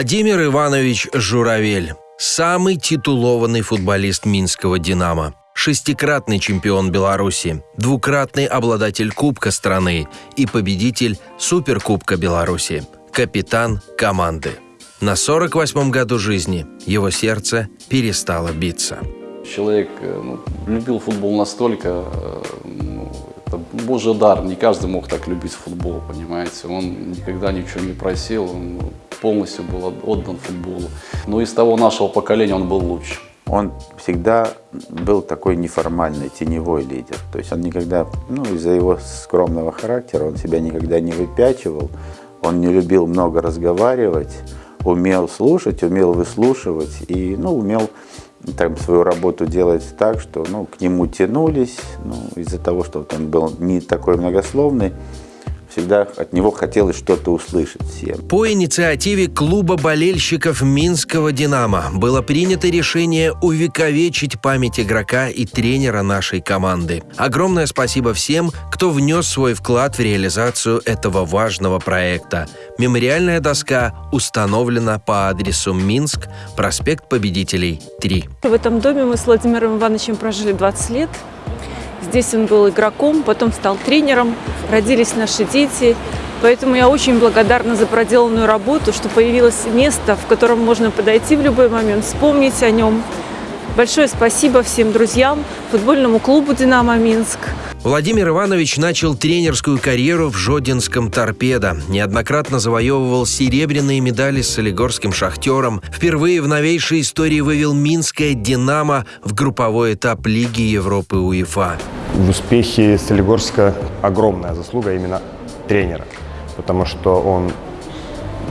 Владимир Иванович Журавель. Самый титулованный футболист Минского «Динамо». Шестикратный чемпион Беларуси, двукратный обладатель Кубка страны и победитель Суперкубка Беларуси. Капитан команды. На 48-м году жизни его сердце перестало биться. Человек э, ну, любил футбол настолько, э, ну, это божий дар, не каждый мог так любить футбол, понимаете. Он никогда ничего не просил, он полностью был отдан футболу. Но из того нашего поколения он был лучше. Он всегда был такой неформальный, теневой лидер. То есть он никогда, ну, из-за его скромного характера, он себя никогда не выпячивал, он не любил много разговаривать, умел слушать, умел выслушивать и, ну, умел там, свою работу делать так, что ну, к нему тянулись, ну, из-за того, что вот он был не такой многословный, всегда от него хотелось что-то услышать всем. По инициативе клуба болельщиков Минского «Динамо» было принято решение увековечить память игрока и тренера нашей команды. Огромное спасибо всем, кто внес свой вклад в реализацию этого важного проекта. Мемориальная доска установлена по адресу Минск, проспект Победителей, 3. В этом доме мы с Владимиром Ивановичем прожили 20 лет. Здесь он был игроком, потом стал тренером, родились наши дети. Поэтому я очень благодарна за проделанную работу, что появилось место, в котором можно подойти в любой момент, вспомнить о нем. Большое спасибо всем друзьям, футбольному клубу «Динамо Минск». Владимир Иванович начал тренерскую карьеру в Жодинском «Торпедо». Неоднократно завоевывал серебряные медали с солигорским «Шахтером». Впервые в новейшей истории вывел Минское «Динамо» в групповой этап Лиги Европы УЕФА. В успехе Солигорска огромная заслуга именно тренера, потому что он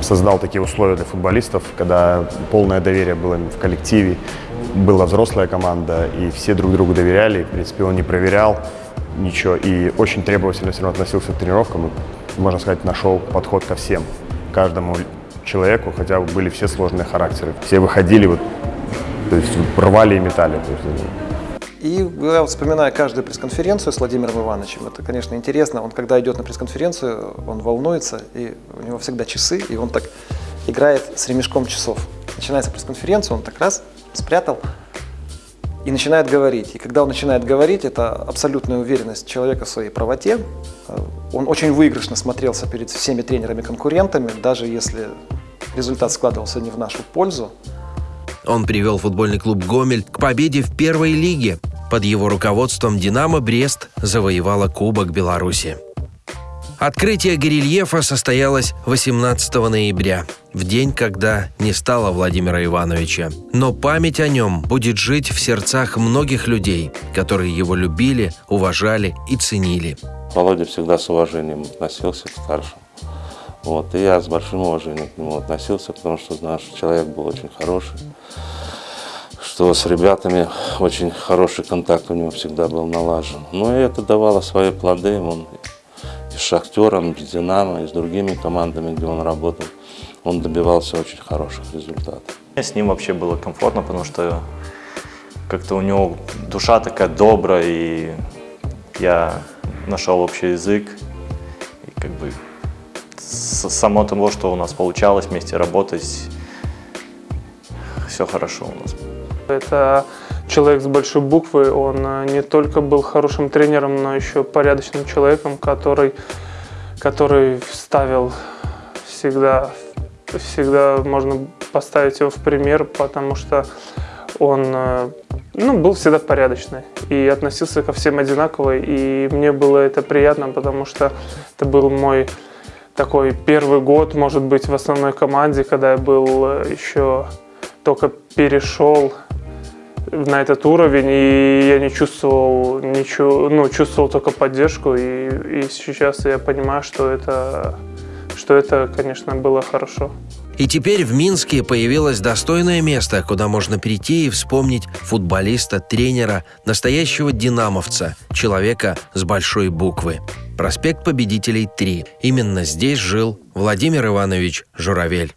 создал такие условия для футболистов, когда полное доверие было в коллективе, была взрослая команда, и все друг другу доверяли. В принципе, он не проверял ничего и очень требовательно все равно относился к тренировкам. Можно сказать, нашел подход ко всем, каждому человеку, хотя были все сложные характеры. Все выходили, вот, то есть рвали и метали. То есть, и я вот вспоминаю каждую пресс-конференцию с Владимиром Ивановичем, это, конечно, интересно. Он, когда идет на пресс-конференцию, он волнуется, и у него всегда часы, и он так играет с ремешком часов. Начинается пресс-конференция, он так раз спрятал и начинает говорить. И когда он начинает говорить, это абсолютная уверенность человека в своей правоте. Он очень выигрышно смотрелся перед всеми тренерами-конкурентами, даже если результат складывался не в нашу пользу. Он привел футбольный клуб «Гомель» к победе в первой лиге. Под его руководством «Динамо Брест» завоевала Кубок Беларуси. Открытие горельефа состоялось 18 ноября, в день, когда не стало Владимира Ивановича. Но память о нем будет жить в сердцах многих людей, которые его любили, уважали и ценили. Володя всегда с уважением относился к старшим. Вот, и я с большим уважением к нему относился, потому что что человек был очень хороший, что с ребятами очень хороший контакт у него всегда был налажен. Ну и это давало свои плоды. Он с «Шахтером», с «Динамо» и с другими командами, где он работал, он добивался очень хороших результатов. С ним вообще было комфортно, потому что как-то у него душа такая добрая, и я нашел общий язык. И как бы само того, что у нас получалось вместе работать, все хорошо у нас. Это человек с большой буквы, он э, не только был хорошим тренером, но еще порядочным человеком, который, который ставил всегда, всегда можно поставить его в пример, потому что он э, ну, был всегда порядочный и относился ко всем одинаково, и мне было это приятно, потому что это был мой такой первый год, может быть, в основной команде, когда я был э, еще только перешел на этот уровень, и я не чувствовал ничего, ну, чувствовал только поддержку, и, и сейчас я понимаю, что это, что это, конечно, было хорошо. И теперь в Минске появилось достойное место, куда можно прийти и вспомнить футболиста, тренера, настоящего динамовца, человека с большой буквы. Проспект Победителей 3. Именно здесь жил Владимир Иванович Журавель.